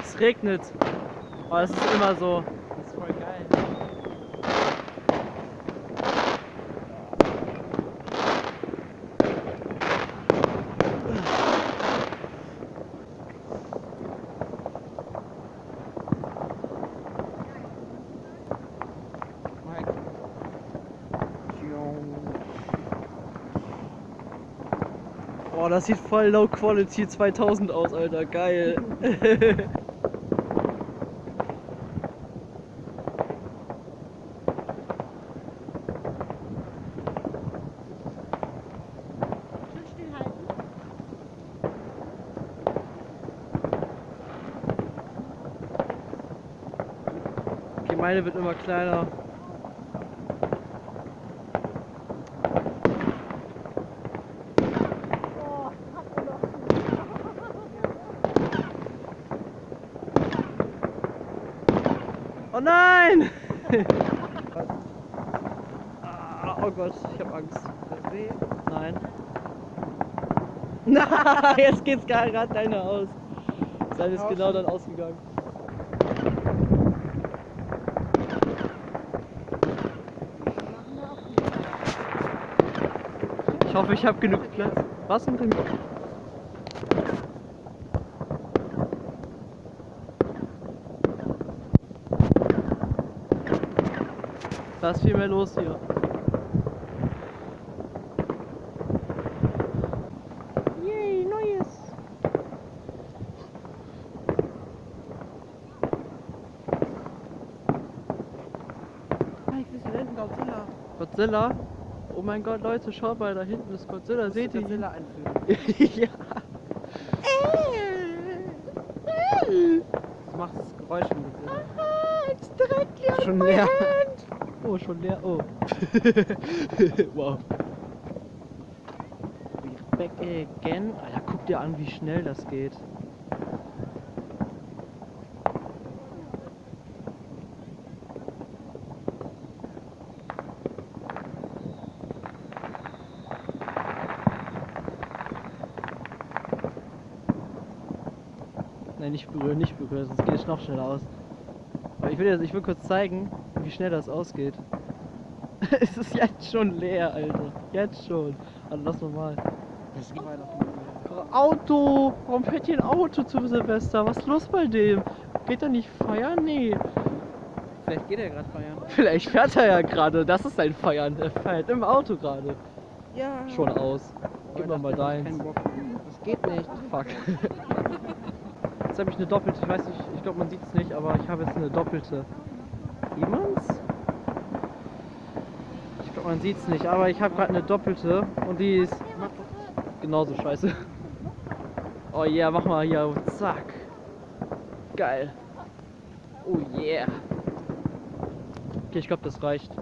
Es regnet. Aber es ist immer so. Das ist voll geil. Mike. Boah, das sieht voll Low Quality 2000 aus, Alter. Geil. Meine wird immer kleiner. Oh, hat er doch. Oh nein! Ah, oh Gott, ich hab Angst. Nein. Na, jetzt geht's gerade deine aus. Seine ist genau dann ausgegangen. Ich hoffe, ich habe genug Platz. Was denn? Da ist viel mehr los hier. Yay, Neues. Mike, wir sind hinten Godzilla. Godzilla? Oh mein Gott, Leute, schaut mal, da hinten ist Godzilla. Seht ihr? Godzilla einführen. ja. Du machst das Geräusch von Godzilla. Ah, it's directly on Schon my hand. Oh, schon leer. Oh. wow. We're back again. Alter, guck dir an, wie schnell das geht. Nein, nicht berühren, nicht berühren, sonst geht es noch schneller aus. Aber ich will, jetzt, ich will kurz zeigen, wie schnell das ausgeht. es ist jetzt schon leer, Alter. Jetzt schon. Also lass mal mal. Das geht. Auto! Warum fährt hier ein Auto zu Silvester? Was ist los bei dem? Geht er nicht feiern? Nee. Vielleicht geht er gerade feiern. Vielleicht fährt er ja gerade. Das ist sein Feiern. Er fährt im Auto gerade. Ja. Schon aus. Gib mir mal deins. Das geht nicht. Fuck. Jetzt habe ich eine doppelte. Ich weiß nicht, ich glaube man sieht es nicht, aber ich habe jetzt eine doppelte. Sieht man's? Ich glaube man sieht es nicht, aber ich habe gerade eine doppelte und die ist genauso scheiße. Oh yeah, mach mal hier. Zack. Geil. Oh yeah. Okay, ich glaube das reicht.